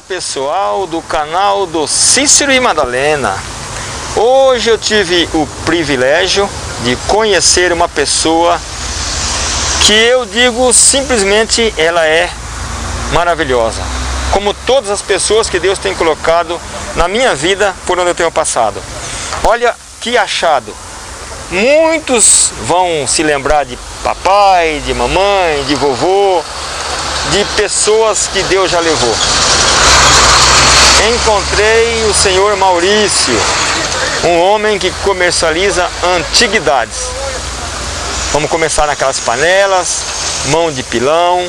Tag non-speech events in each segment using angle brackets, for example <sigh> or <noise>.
Olá pessoal do canal do Cícero e Madalena. Hoje eu tive o privilégio de conhecer uma pessoa que eu digo simplesmente ela é maravilhosa Como todas as pessoas que Deus tem colocado na minha vida por onde eu tenho passado. Olha que achado. Muitos vão se lembrar de papai, de mamãe, de vovô de pessoas que Deus já levou. Encontrei o senhor Maurício, um homem que comercializa antiguidades. Vamos começar naquelas panelas, mão de pilão.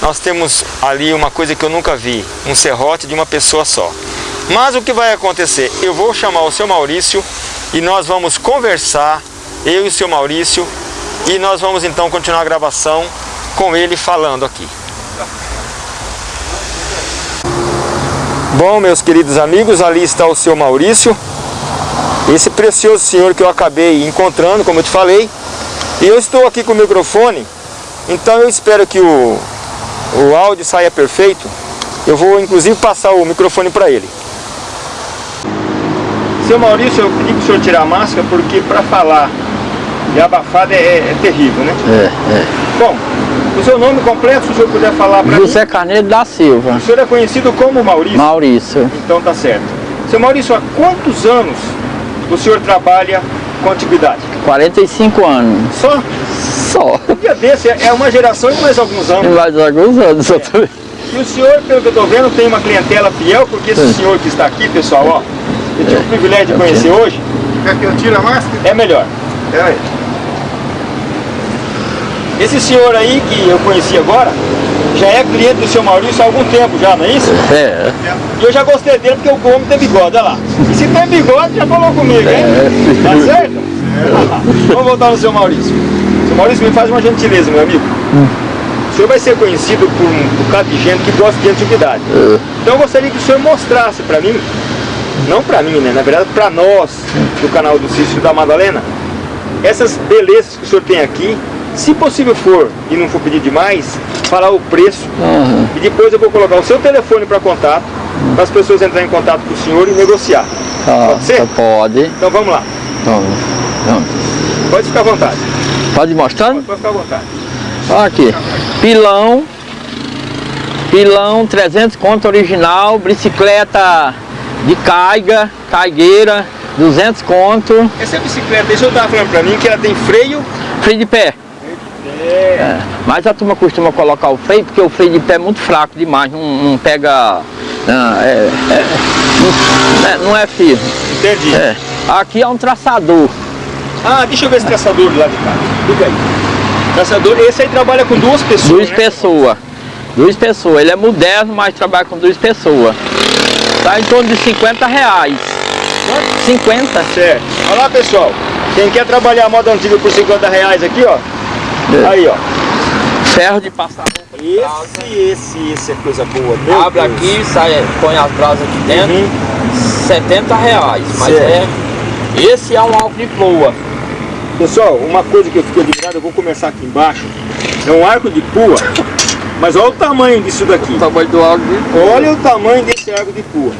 Nós temos ali uma coisa que eu nunca vi, um serrote de uma pessoa só. Mas o que vai acontecer? Eu vou chamar o seu Maurício e nós vamos conversar, eu e o seu Maurício, e nós vamos então continuar a gravação com ele falando aqui. Bom, meus queridos amigos, ali está o seu Maurício, esse precioso senhor que eu acabei encontrando, como eu te falei, e eu estou aqui com o microfone, então eu espero que o, o áudio saia perfeito, eu vou inclusive passar o microfone para ele. Seu Maurício, eu pedi para o senhor tirar a máscara, porque para falar e abafada é, é, terrível, né? É, é. Bom, o seu nome completo, se o senhor puder falar para mim. José Carneiro da Silva. O senhor é conhecido como Maurício? Maurício. Então tá certo. Seu Maurício, há quantos anos o senhor trabalha com antiguidade? 45 anos. Só? Só. Um dia desse é uma geração e mais alguns anos. Mais alguns anos, é. também. E o senhor, pelo que eu estou vendo, tem uma clientela fiel, porque esse senhor que está aqui, pessoal, ó, eu tive o privilégio de conhecer hoje. Quer que eu tire a máscara? É melhor. Pera aí. Esse senhor aí que eu conheci agora, já é cliente do seu Maurício há algum tempo já, não é isso? É. E eu já gostei dele porque o homem tem bigode, olha lá. E se tem bigode, já falou comigo, hein? É. Tá certo? <laughs> Vamos voltar no seu Maurício. Seu Maurício, me faz uma gentileza, meu amigo. O senhor vai ser conhecido por um bocado de gente que gosta de antiguidade. Então eu gostaria que o senhor mostrasse para mim, não para mim, né? Na verdade, para nós, do canal do Cícero da Madalena, essas belezas que o senhor tem aqui, se possível for, e não for pedir demais, falar o preço. Uhum. E depois eu vou colocar o seu telefone para contato, para as pessoas entrarem em contato com o senhor e negociar. Tá, Pode ser? tá, Pode. Então vamos lá. Então, então, Pode ficar à vontade. Pode ir mostrando? Pode ficar à vontade. Olha aqui. Pilão. Pilão 300 conto original. Bicicleta de caiga, caigueira, 200 conto. Essa bicicleta, isso eu estava falando para mim, que ela tem freio. Freio de pé. É. Mas a turma costuma colocar o freio porque o freio de pé é muito fraco demais, não, não pega. Não é, é, não, é, não é firme. Entendi. É. Aqui é um traçador. Ah, deixa eu ver esse traçador lá de cá. Fica aí. Traçador, esse aí trabalha com duas pessoas. Duas né? pessoas. Duas pessoas. Ele é moderno, mas trabalha com duas pessoas. Tá em torno de 50 reais. 50? Certo. Olha lá, pessoal. Quem quer trabalhar a moda antiga por 50 reais aqui, ó. É. Aí, ó. Ferro de passar roupa de. Esse, esse, esse é coisa boa. Meu Abre Deus. aqui, sai, põe as brasas aqui dentro. Uhum. 70 reais. Mas Certo. é. Esse é um álcool de ploa. Pessoal, uma coisa que eu fiquei admirado, eu vou começar aqui embaixo. É um arco de pua. Mas olha o tamanho disso daqui. O tamanho do álcool de ploa. Olha o tamanho desse arco de pua.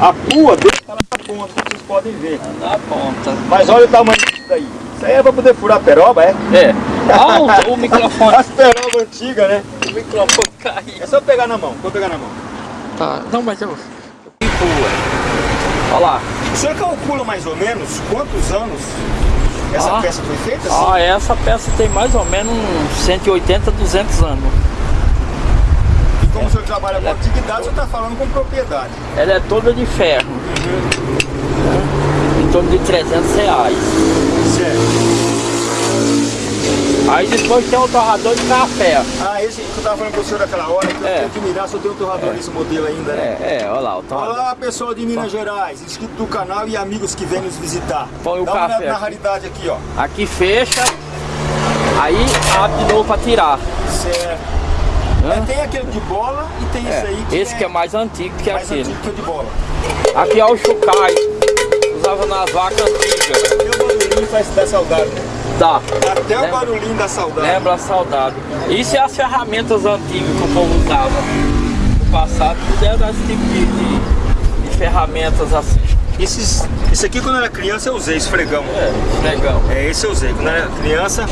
A pua dele está na ponta, como vocês podem ver. Na ponta. Mas olha o tamanho disso daí. Isso aí é para poder furar peroba, é? É. Olha o, microfone. As perobas antigas, né? O microfone caiu. É só pegar na mão, vou pegar na mão. Tá. Não, mas eu. Olha lá. O senhor calcula mais ou menos quantos anos essa Ah. peça foi feita? assim? Ah, essa peça tem mais ou menos uns 180, 200 anos. E como o senhor trabalha com antiguidade, o senhor está falando com propriedade. Ela é toda de ferro. Em torno de 300 reais. Certo. Aí depois tem o torrador de café. Ah, esse que eu estava falando com o senhor naquela hora, que eu É. tenho que mirar, só tem um torrador nesse modelo ainda, né? É, é, olha lá, o torrador. Olá pessoal de Minas Gerais, inscrito do canal e amigos que vêm nos visitar. Põe o Dá café olhada na raridade aqui, ó. Aqui fecha, aí abre de novo pra tirar. Certo. É, tem aquele de bola e tem esse aí que Esse que é mais antigo que mais aquele. antigo que o de bola. Aqui é o chucai. Usava nas vacas antigas. O faz dar saudade, né? Tá. Até o Lembra? barulhinho da saudade. Lembra a saudade. Isso é as ferramentas antigas que o povo usava. passado, tudo era esse tipo de, de, de ferramentas assim. Esses, esse aqui quando eu era criança eu usei, esfregão. É, legal. É, esse eu usei. Quando eu era criança,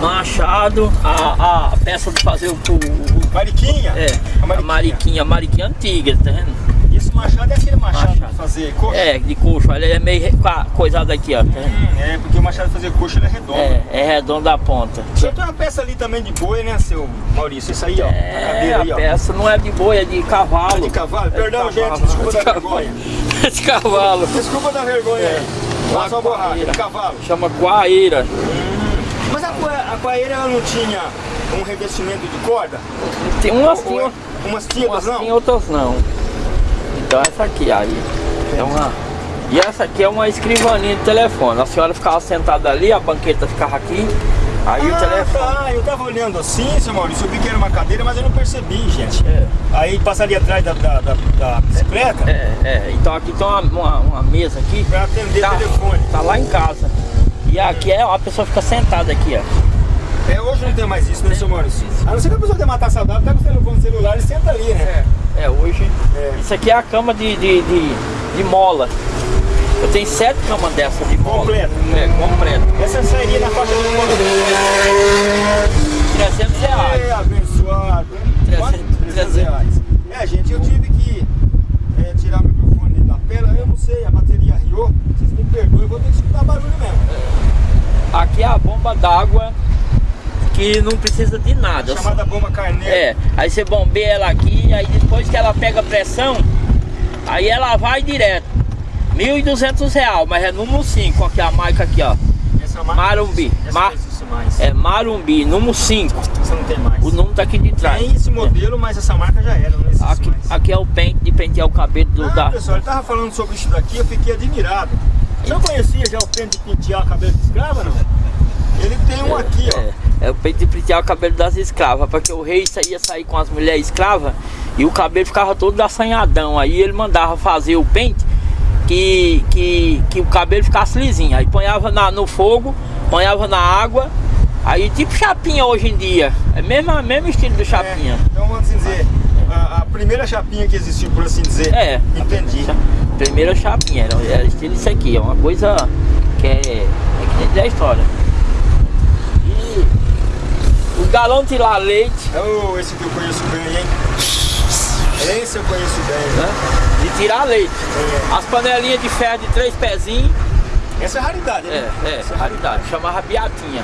Machado, a, a peça de fazer o, o, o mariquinha. é, A a mariquinha, a mariquinha antiga, tá vendo? Esse machado é aquele machado, Machado. de fazer coxa. É, de coxo, ele é meio coisado aqui, ó. Hum, é, porque o machado de fazer coxa ele é redondo. É, é redondo a ponta. Só tem uma peça ali também de boi, né, seu Maurício? Isso aí, ó. a É, cadeira a aí, ó. peça não é de boi, é de cavalo. É de cavalo? É de Perdão, cavalo. gente, desculpa De da cavalo. vergonha. <laughs> de cavalo. Desculpa da vergonha aí. Passa uma borracha, de cavalo. Chama coaíra. Mas a, a coaíra ela não tinha um revestimento de corda? Tem umas é umas umas não? sim, outras não. Então essa aqui aí. É uma. E essa aqui é uma escrivaninha de telefone. A senhora ficava sentada ali, a banqueta ficava aqui. Aí o Ah, telefone. tá. Eu tava olhando assim, seu Maurício, eu vi que era uma cadeira, mas eu não percebi, gente. É. Aí passaria atrás da, da, da- da bicicleta É, é. Então aqui tem uma, uma, uma mesa aqui. pra atender Tá, telefone. tá lá em casa. E aqui é a pessoa fica sentada aqui, ó. É, hoje não tem mais isso, né, seu Maurício? A não ser que a pessoa quer matar saudável, pega o telefone celular e senta ali, né? É, hoje. É. Isso aqui é a cama de, de, de, de mola. Eu tenho sete camas dessa de mola. Completa. É, completa. Essa sairia na faixa de 300 reais. É, abençoado. hein? Trezentos- Quanto? 300 trezentos. reais. É, gente, eu tive que é, tirar o microfone da tela. Eu não sei, a bateria riou. Vocês me perdoem, eu vou ter que escutar barulho mesmo. Aqui é a bomba d'água que não precisa de nada. Chamada bomba carneiro. É, aí você bombeia ela aqui, aí depois que ela pega pressão, aí ela vai direto. 1.200 reais, mas é número 5, aqui a marca aqui, ó. Essa marca Marumbi. Essa Mar-. É Marumbi, número 5. Essa não tem mais. O número tá aqui de trás. Tem esse modelo, mas essa marca já era, não existe Aqui, mais. aqui é o pente de pentear o cabelo do Ah, da. pessoal, ele tava falando sobre isso daqui, eu fiquei admirado. Você não conhecia já o pente de pentear o cabelo de escrava, não? Ele tem um aqui, ó. É, é o peito de pentear o cabelo das escravas, porque o rei sa- ia sair com as mulheres escravas e o cabelo ficava todo assanhadão. Aí ele mandava fazer o pente que, que, que o cabelo ficasse lisinho. Aí ponhava na, no fogo, ponhava na água, aí tipo chapinha hoje em dia. É mesmo, mesmo estilo do chapinha. É, então vamos assim dizer, a, a primeira chapinha que existiu, por assim dizer. É. Entendi. Primeira chapinha, era, era estilo isso aqui, é uma coisa que é, é que nem da história. O galão de lá leite, Oh, esse que eu conheço bem, hein? Esse eu conheço bem. né? De tirar leite. É. As panelinhas de ferro de três pezinhos, Essa é raridade, é, né? é, Essa raridade, chamava biatinha.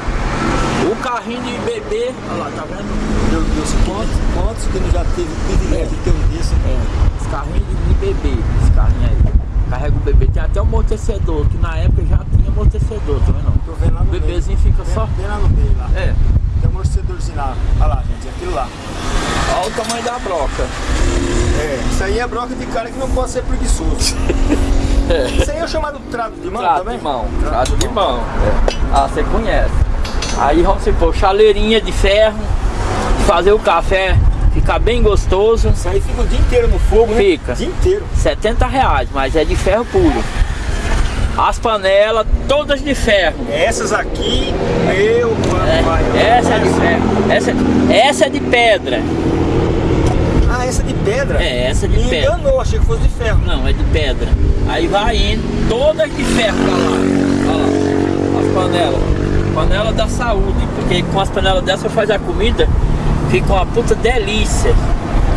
O carrinho de bebê, olha lá, tá vendo? Meu Deus, quantos, quantos que não já teve o privilégio de ter um desse? É, esse carrinho de, bebê, esse carrinho aí. Carrega o bebê, tem até um amortecedor, que na época já tinha amortecedor, tá vendo? Tô vendo lá O no meio. bebezinho fica Bem- só. Bem lá no meio, lá. É, amortecedorzinho lá. Olha lá, gente, aquilo lá. olha o tamanho da broca. É, isso aí é broca de cara que não pode ser preguiçoso. <laughs> Isso aí é o chamado trato de mão também? de mão, trato de mão. é. Ah, você conhece. Aí vamos supor, chaleirinha de ferro, fazer o café ficar bem gostoso, Isso aí fica o dia inteiro no fogo, né? Fica. O dia inteiro. 70 reais, mas é de ferro puro. As panelas, todas de ferro. Essas aqui, meu É, papai. essa é de ferro. Essa, essa é de pedra. Ah, essa é de pedra? É, essa é de Me pedra. enganou, achei que fosse de ferro. Não, é de pedra. Aí vai indo, todas de ferro pra lá. Olha lá, as panelas. Panela da saúde, porque com as panelas dessas faz a comida, fica uma puta delícia.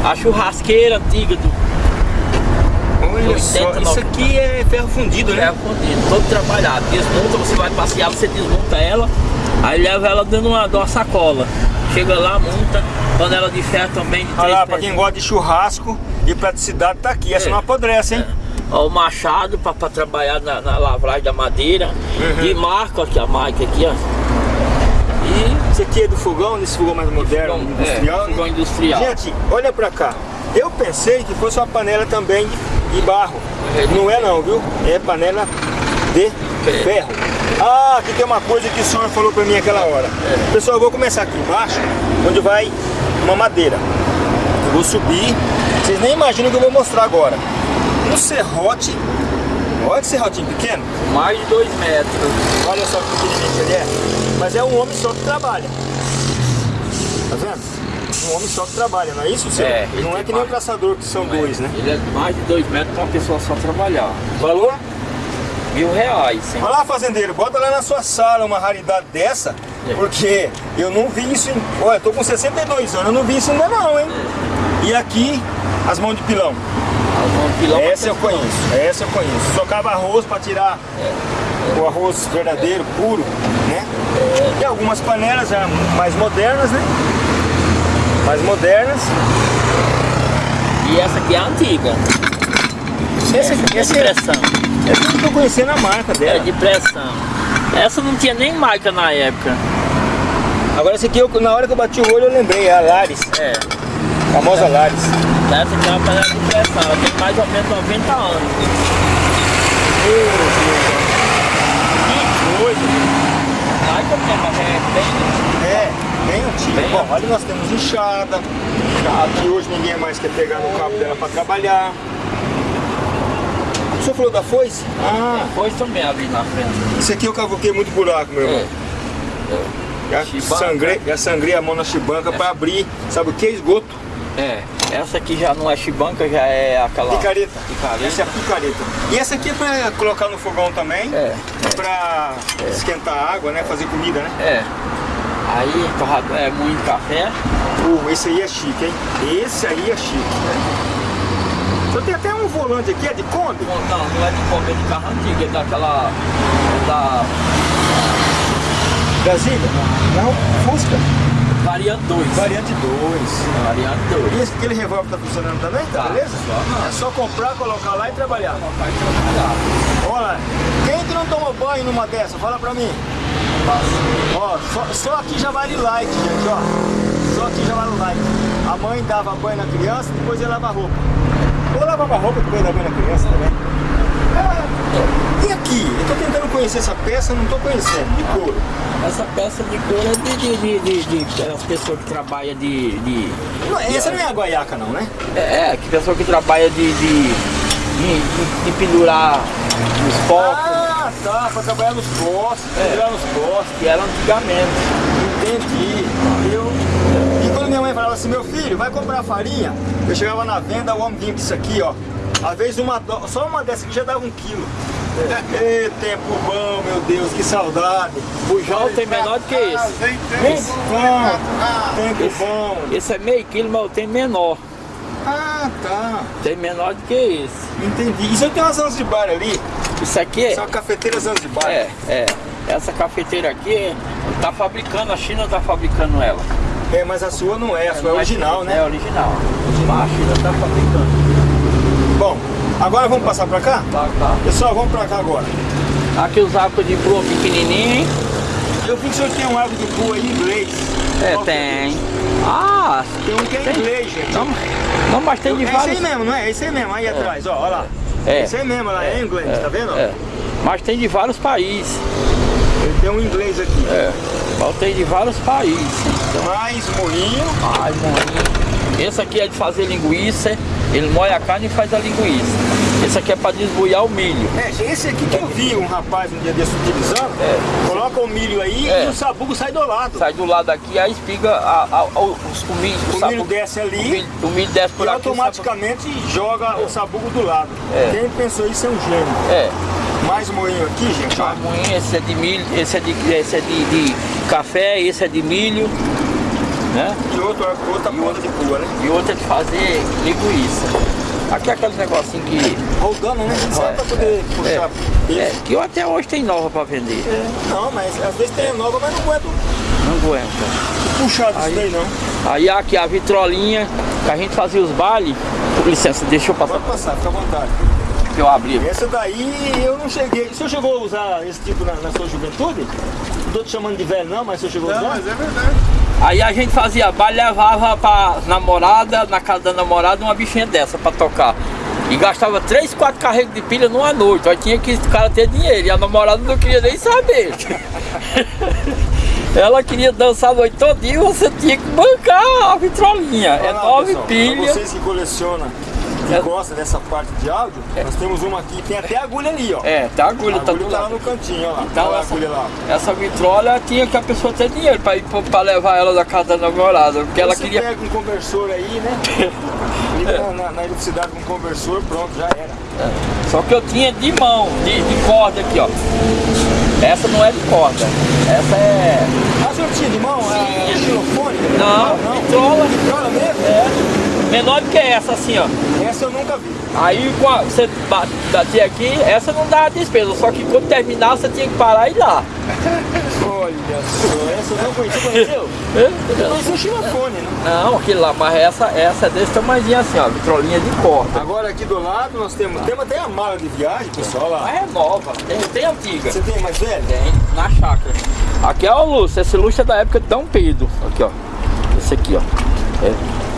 A churrasqueira antiga do 80, só, isso 90. aqui é ferro fundido, né? ferro fundido, todo trabalhado. Desmonta, você vai passear, você desmonta ela, aí leva ela dentro de uma, de uma sacola. Chega lá, monta, panela de ferro também de Olha lá, pra quem gosta de churrasco e praticidade tá aqui. Essa É. não apodrece, hein? Ó, o machado para trabalhar na, na lavragem da madeira. Uhum. De marca aqui, a marca aqui, ó. E Esse aqui é do fogão, desse fogão mais moderno, fogão, industrial. é, fogão industrial. Gente, olha pra cá. Eu pensei que fosse uma panela também de barro. De Não é não, viu? É panela de ferro. Ah, aqui tem uma coisa que o senhor falou pra mim aquela hora. Pessoal, eu vou começar aqui embaixo, onde vai uma madeira. Eu vou subir. Vocês nem imaginam o que eu vou mostrar agora. Um serrote. Olha que serrotinho pequeno. mais de dois metros. Olha só que pequenininho que ele é. Mas é um homem só que trabalha. Tá vendo? Um homem só que trabalha, não é isso, senhor? É, não é que nem o caçador, que são dois, né? Ele é mais de dois metros pra uma pessoa só trabalhar. Valor? Mil reais, hein? Olha lá, fazendeiro, bota lá na sua sala uma raridade dessa, É. porque eu não vi isso. Em... Olha, eu tô com 62 anos, eu não vi isso ainda não, hein? E aqui, as mãos de pilão. Um pilão Essa eu conheço, essa eu conheço. Socava arroz para tirar o arroz verdadeiro, puro, né? E algumas panelas já mais modernas, né? Mais modernas. E essa aqui é a antiga. Essa, é essa, de é, pressão. essa eu não tô conhecendo a marca É dela. de pressão. Essa não tinha nem marca na época. Agora essa aqui, eu, na hora que eu bati o olho, eu lembrei, é a Lares, É. famosa Lares. Essa aqui é uma panela de pressão. Ela tem mais ou menos 90 anos. Que coisa! Mais ou menos, é bem... É, bem Bom, ali nós temos enxada, que hoje ninguém mais quer pegar no cabo dela para trabalhar. O senhor falou da foice? Ah, Depois também ali na frente. isso aqui eu cavoquei muito buraco, meu irmão. É. Já Chibanca. sangrei, já sangrei a mão na chibanca para abrir, sabe o que? Esgoto. É. Essa aqui já não é chibanca, já é aquela... Picareta. Picareta. Essa é a picareta. E essa aqui é para colocar no fogão também, É. para esquentar a água, né? Fazer comida, né? É. Aí, torrado, é muito café. Uh, esse aí é chique, hein? Esse aí é chique. Só tem até um volante aqui, é de Kombi? Não, não, não é de comer de carro antigo, é daquela... É da Brasília? Não, Fusca. variante 2. Variante 2. Variante 2. E esse, aquele revólver tá funcionando também? Tá, Tá, beleza? funciona. É só comprar, colocar lá e trabalhar. Vai trabalhar. Olha, quem que não toma banho numa dessa? Fala pra mim. Ó, só, só aqui já vale like, gente, ó. Só aqui já vale like. A mãe dava banho na criança, depois ia lavar roupa. Ou lavava roupa depois dava banho na criança também. É. E aqui? Eu tô tentando conhecer essa peça, não tô conhecendo. De couro. Essa peça de couro é de, de, de, de, de aquelas pessoas que trabalham de, de, Não, essa não é a guaiaca não, né? É, que pessoa que trabalha de, de, de, de- de pendurar os focos, Ah, tá, pra trabalhar nos postos, É. pendurar nos postos. que eram antigamente. Entendi. Eu... E quando minha mãe falava assim, meu filho, vai comprar farinha, eu chegava na venda, o homem vinha com isso aqui, ó. Às vezes uma só uma dessa aqui já dava um quilo. Ê, tempo bom, meu Deus, que saudade. Bujão tem menor do que esse. Bom, tempo bom. Esse é meio quilo, mas tenho menor. Ah, tá. Tem menor do que esse. Entendi. Isso aí tem umas Zanzibar ali. Isso aqui é. São cafeteiras Zanzibar. É, é. Essa cafeteira aqui tá fabricando, a China tá fabricando ela. É, mas a sua não é, a sua é Não original, chinesa, né? É original. Mas a China tá fabricando. Bom, agora vamos passar pra cá? Tá, tá. Pessoal, vamos pra cá agora. Aqui os arcos de pluma pequenininho, hein? Eu vi que o senhor tem um água de pua aí em inglês. É, Qual que tem. Ah, Tem um que é Tem. inglês, gente. não, não mas tem de é esse aí vários. mesmo, não é? É esse aí mesmo, aí atrás, ó, ó lá. É. Esse aí mesmo, lá é, inglês, tá vendo? É. Mas tem de vários países. Ele tem um inglês aqui. É. Mas tem de vários países. Mais moinho. Ai, moinho. Esse aqui é de fazer linguiça. Ele moe a carne e faz a linguiça. Esse aqui é para desbuiar o milho. É, esse aqui que eu vi um rapaz um dia desse utilizando, É. coloca o milho aí É. e o sabugo sai do lado. Sai do lado aqui, aí espiga a, a, a- o, o milho. O sabugo- milho desce ali O milho, o milho desce por e aqui. o automaticamente joga o sabugo do lado. É. Quem pensou isso é um gênio. É. Mais moinho aqui, gente, ó. A moinha, esse é de milho, esse é de, esse é de, de café, esse é de milho. Né? E outro, outra ponta de pua, né? E outro é de fazer linguiça. Aqui é aquele negocinho que. Rodando, né? Só pra poder puxar. É, peso. que eu até hoje tem nova para vender. Não, mas às vezes tem nova, mas não aguenta Não aguenta. puxar disso Aí- daí não. Aí aqui a vitrolinha que a gente fazia os bailes. Com licença, deixa eu passar Pode passar, fica à vontade. que eu abri. Essa daí eu não cheguei. O senhor chegou a usar esse tipo na, na sua juventude? Não tô te chamando de velho não, mas o senhor chegou a usar? é verdade. Aí a gente fazia baile, levava pra namorada, na casa da namorada, uma bichinha dessa pra tocar. E gastava 3, 4 carregos de pilha numa noite. Aí tinha que o cara ter dinheiro. E a namorada não queria nem saber. <laughs> Ela queria dançar a noite todinha e você tinha que bancar a vitrolinha. É nove pra pilhas. vocês que colecionam que gosta dessa parte de áudio, nós temos uma aqui, tem até agulha ali, ó. É, tá agulha, a tá agulha tá lá no cantinho, ó. Então a essa, agulha lá. essa vitrola tinha que a pessoa ter dinheiro pra, ir, pra levar ela da casa da namorada, porque ela Você queria... pega um conversor aí, né? <laughs> Liga na, na, na eletricidade com um conversor, pronto, já era. Só que eu tinha de mão, de, de corda aqui, ó. Essa não é de corda, essa é... Ah, senhor tinha de mão? É xilofone? Não, não. vitrola. Vitrola mesmo? É, menor do que essa, assim, ó. Essa eu nunca vi. Aí você ba- batia aqui, essa não dá despesa, só que quando terminar você tinha que parar e ir lá. Olha só, essa eu não conhecia, conheceu? Eu conheci o xilofone, né? Não, aquele lá, mas essa, essa é desse tamanhozinho assim, ó, vitrolinha de corda. Agora aqui do lado nós temos, temos até a mala de viagem, pessoal, lá. Mas é nova, tem, tem antiga. Você tem mais velho? Tem, na chácara. Aqui é o Lúcio, esse Lúcio é da época de Dom Pedro. Aqui, ó. Esse aqui, ó. É.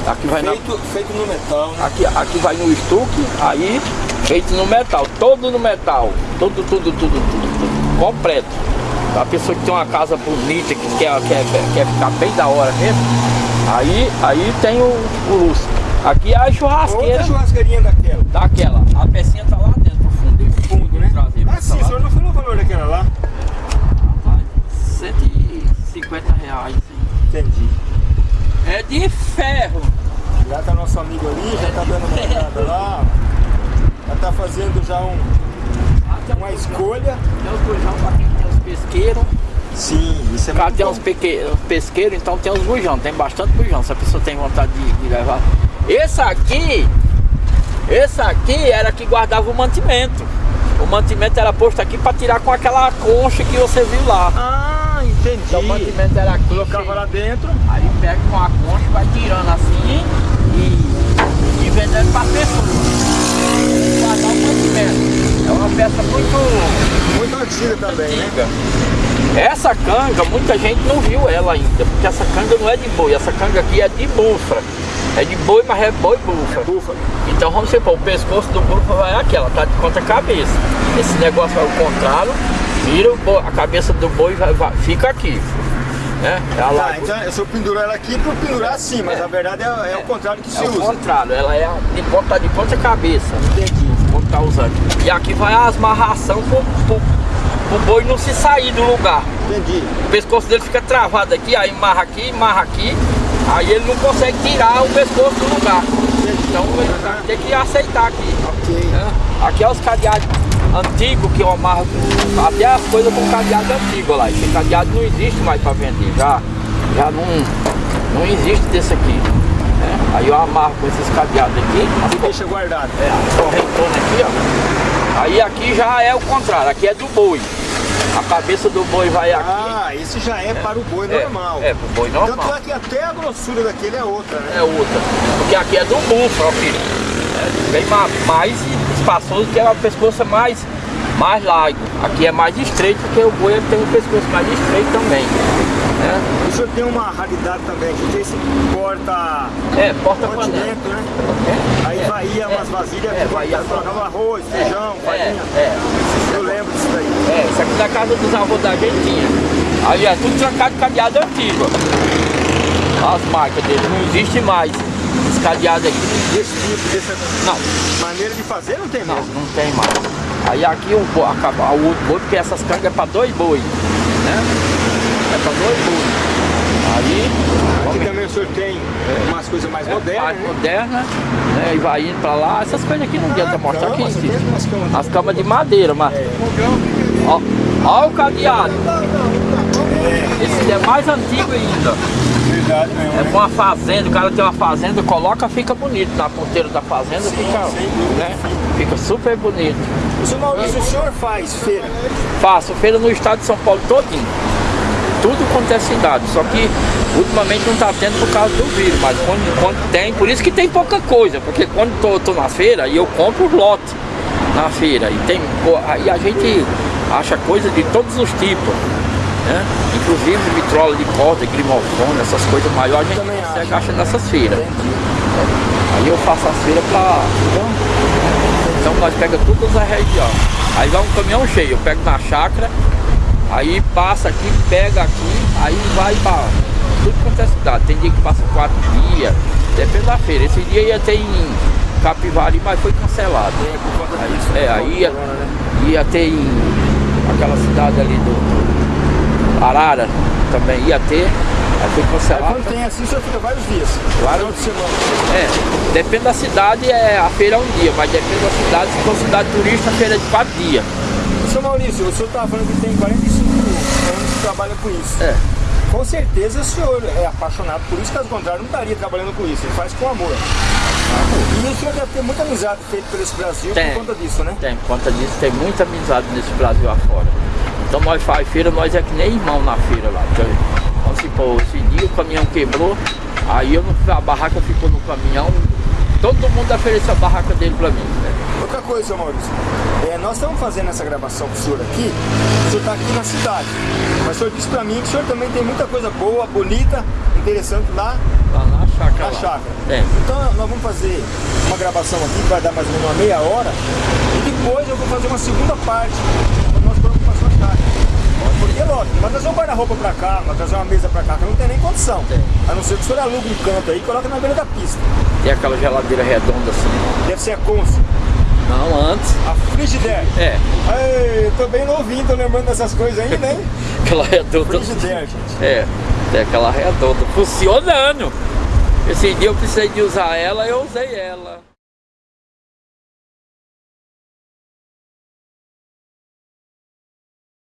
Aqui vai na... Feito, feito no metal, né? Aqui, aqui vai no estuque, aí feito no metal, todo no metal, tudo, tudo, tudo, tudo, tudo, completo. A pessoa que tem uma casa bonita, que quer, quer, quer ficar bem da hora mesmo, aí, aí tem o, o Lúcio. Aqui é a churrasqueira Outra churrasqueirinha daquela. daquela, a pecinha tá lá dentro, no fundo, esse Fundo, né? traseiro, Ah, sim, tá o senhor não falou o valor daquela lá? 150 reais. Entendi. É de ferro. Já tá nosso amigo ali, já tá dando uma <laughs> olhada lá. Já tá fazendo já um, uma escolha. Tem os bujão pra quem tem os pesqueiros. Sim, isso é muito tem bom. uns peque- pesqueiros, então tem os bujão, tem bastante bujão, se a pessoa tem vontade de, de levar. Esse aqui, esse aqui era que guardava o mantimento. O mantimento era posto aqui para tirar com aquela concha que você viu lá. Ah, entendi. Então o mantimento era aqui. Colocava lá dentro. Aí pega com a concha, vai tirando assim e, e vendendo para pessoa. Guardar o mantimento. É uma peça muito Muito antiga também, né? antiga. Essa canga, muita gente não viu ela ainda, porque essa canga não é de boi, essa canga aqui é de bufra. É de boi, mas é boi bufra. Búfalo. Então vamos supor, o pescoço do búfalo vai aqui, ela tá de contra cabeça. Esse negócio vai ao contrário, vira o boi, a cabeça do boi vai, vai- fica aqui. Né? É Tá, então eu só pendurar ela aqui por pendurar assim, mas a verdade é, é o contrário que se é o usa. contrário, ela é de ponta de ponta cabeça. Entendi. Como tá usando. E aqui vai as amarração pro, pro, pro boi não se sair do lugar. Entendi. O pescoço dele fica travado aqui, aí marra aqui, marra aqui, aí ele não consegue tirar o pescoço do lugar. Então ele vai ter que aceitar aqui. Ok. né? Aqui é os cadeados antigos que eu amarro com- até as coisas com cadeado antigo lá. Esse cadeado não existe mais para vender, já, já não, não existe desse aqui. né? Aí eu amarro com esses cadeados aqui, E deixa guardado. é, correntona aqui, ó. Aí aqui já é o contrário, aqui é do boi. A cabeça do boi vai aqui. Ah, esse já é para o boi é, normal. É, pro boi normal. Tanto é que até a grossura daquele é outra, né? É outra. Porque aqui é do búfalo, filho. É bem ma- mais espaçoso, que é o pescoço é mais, mais largo. Aqui é mais estreito, porque o boi tem um pescoço mais estreito também. né? O senhor tem uma raridade também aqui, que é esse porta É, porta-panela. continente, né? Aí vai ia umas vasilhas É, que vai ia- colocava arroz, feijão, É, farinha. é. Eu lembro disso daí. É, isso aqui da casa dos avós da gente tinha. Aí é tudo trancado de cadeado antigo. As marcas dele, não existe mais. Cadeado aqui Desse tipo, dessa não, maneira de fazer não tem não, mesmo. não tem mais. Aí aqui o, acaba, o outro boi, porque essas cangas é para dois boi, né? É para dois boi. Aí, Aqui também o senhor tem umas coisas mais modernas, mais né? moderna, né? E vai indo para lá. Essas coisas aqui não adianta mostrar existe. tem umas camas As camas de madeira, mas. Ó, ó o cadeado. Esse é mais antigo ainda. Verdade mesmo, É pra uma fazenda, o cara tem uma fazenda, coloca, fica bonito. Na ponteira da fazenda fica, sem dúvida. né? fica super bonito. Seu Maurício, o senhor faz feira? Faço feira no estado de São Paulo todinho. Tudo quanto é cidade. Só que ultimamente não está tendo por causa do vírus, mas quando, quando tem, por isso que tem pouca coisa, porque quando tô, tô na feira e eu compro lote na feira e tem aí a gente acha coisa de todos os tipos. Né? Inclusive vitrola de corda, grimofone, essas coisas maiores a gente Também consegue achar nessas feiras. Aí eu faço as feiras para então nós pega todas as regiões. Aí vai um caminhão cheio, eu pego na chácara, aí passa aqui, pega aqui, aí vai para tudo quanto é cidade. Tem dia que passa quatro dias, depende da feira. Esse dia ia ter em Capivari, mas foi cancelado. É, conta disso. É, aí ia, né? ia ter em aquela cidade ali do Arara, também ia ter, aí foi Aí cancelado. quando tem assim, você fica vários dias. Final de semana. É, depende da cidade, é, a feira é um dia, mas depende da cidade, se for cidade turista, a feira é de quatro dias. Seu Maurício, o senhor estava falando que tem 45 anos que trabalha com isso. É. Com certeza o senhor é apaixonado por isso, caso contrário, não estaria trabalhando com isso. Ele faz com amor. E o senhor deve ter muita amizade feita por esse Brasil Tem. por conta disso, né? Tem, por conta disso, tem muita amizade nesse Brasil afora. Então nós faz feira, nós é que nem irmão na feira lá. Então, vamos supor, esse dia o caminhão quebrou, aí eu não, a barraca ficou no caminhão, todo mundo ofereceu a barraca dele pra mim. né? Outra coisa, Maurício, é, nós estamos fazendo essa gravação com o senhor aqui, o senhor está aqui na cidade. Mas o senhor disse pra mim que o senhor também tem muita coisa boa, bonita, interessante lá Lá na chácara. na chácara. Tem. Então nós vamos fazer uma gravação aqui que vai dar mais ou menos uma meia hora e depois eu vou fazer uma segunda parte quando nós formos para sua chácara. Porque lógico, vai trazer um guarda-roupa pra cá, vai trazer uma mesa pra cá, que não tem nem condição. Tem. A não ser que o senhor aluga um canto aí e coloca na beira da pista. Tem aquela geladeira redonda assim. Deve ser a Consul, Não, antes. a Frigidaire. É, Ei, tô bem novinho, tô lembrando dessas coisas ainda, hein? <laughs> aquela redonda. Frigidaire, gente. É, tem aquela redonda funcionando. Esse dia eu precisei de usar ela, eu usei ela.